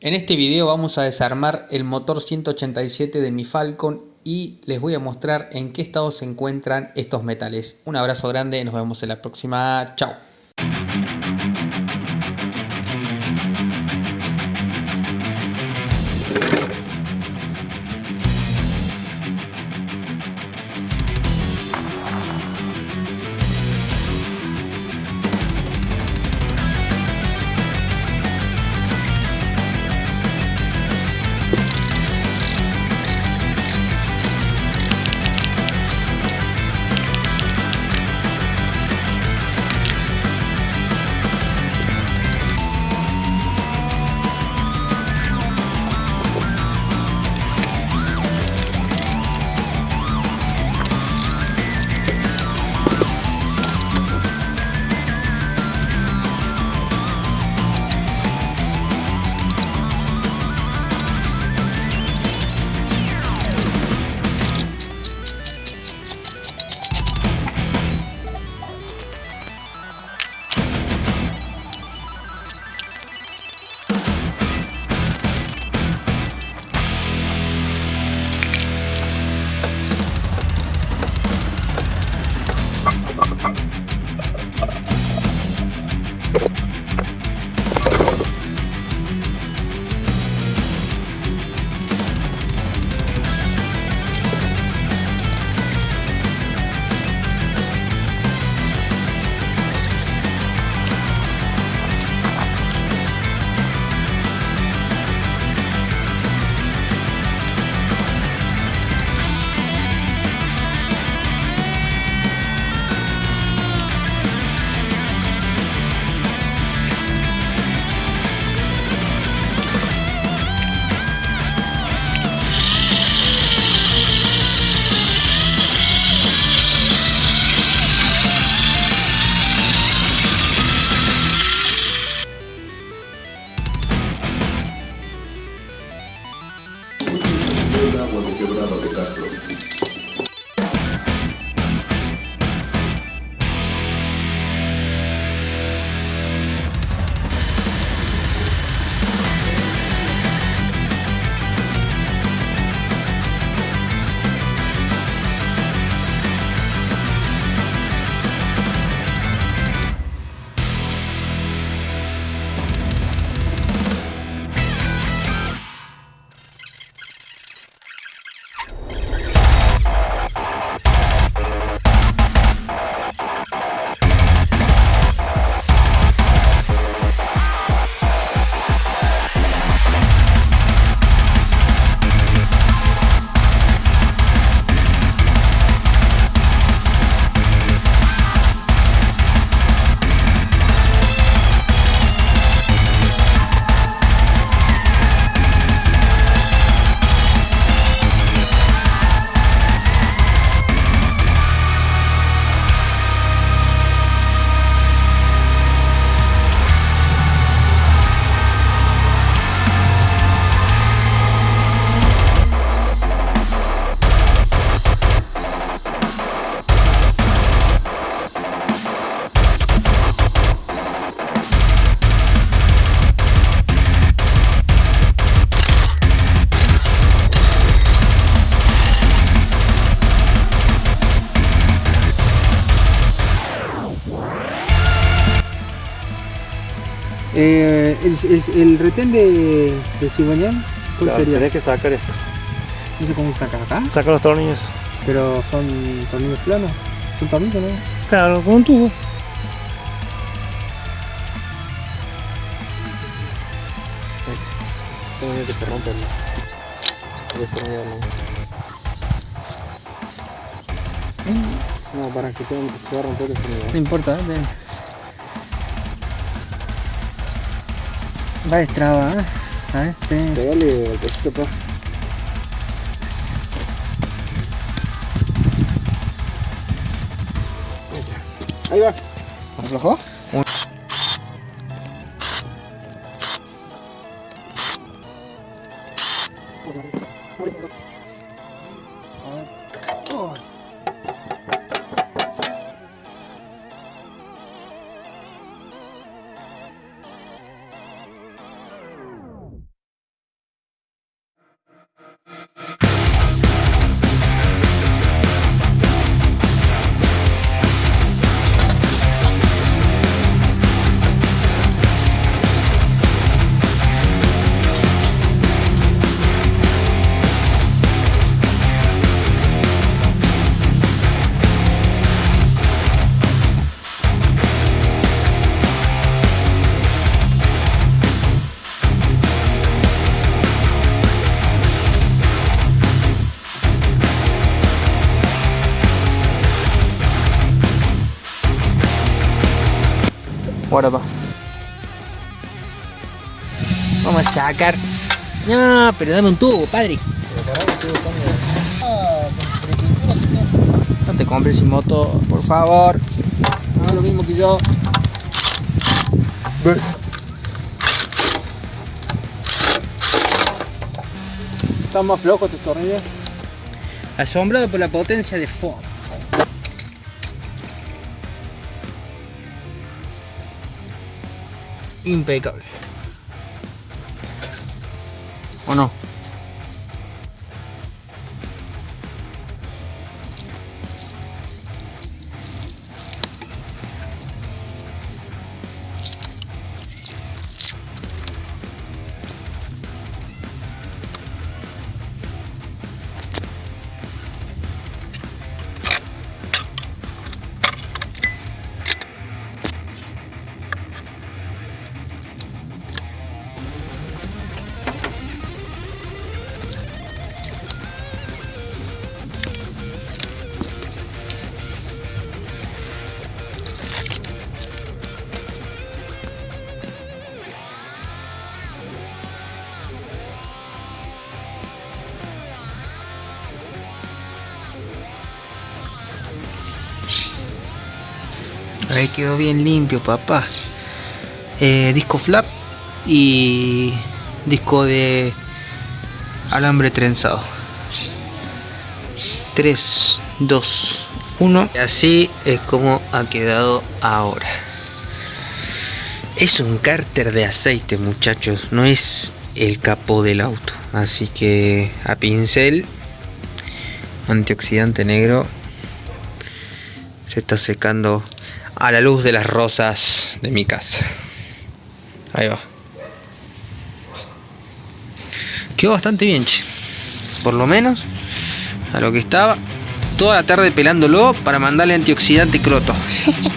En este video vamos a desarmar el motor 187 de mi Falcon y les voy a mostrar en qué estado se encuentran estos metales. Un abrazo grande, nos vemos en la próxima. Chao. Eh, el, el, el retén de, de cigüeñal, ¿cuál Claro, sería? tenés que sacar esto. No sé cómo sacas acá, Saca los tornillos. pero son tornillos planos. Son tornillos, ¿no? Claro, con un tubo. Tengo que se rompe el el destornillador, ¿no? Para que te, se va a romper el. No importa, ¿eh? Va destraba, ¿eh? A ver, ten- Pegale el cosito, pa. Ahí va. ¿Aflojó? por acá. Vamos a sacar. No, pero dame un tubo, padre. No te compres sin moto, por favor. Haga lo mismo que yo. Están más flojos tus tornillos. Asombrado por la potencia de Ford. Impecable. ¿O no? Ahí quedó bien limpio, papá. Eh, disco flap y disco de alambre trenzado. 3, 2, 1. Y así es como ha quedado ahora. Es un cárter de aceite, muchachos. No es el capó del auto. Así que a pincel, antioxidante negro. Se está secando a la luz de las rosas de mi casa. Ahí va. Quedó bastante bien, che. Por lo menos a lo que estaba. Toda la tarde pelándolo para mandarle antioxidante croto.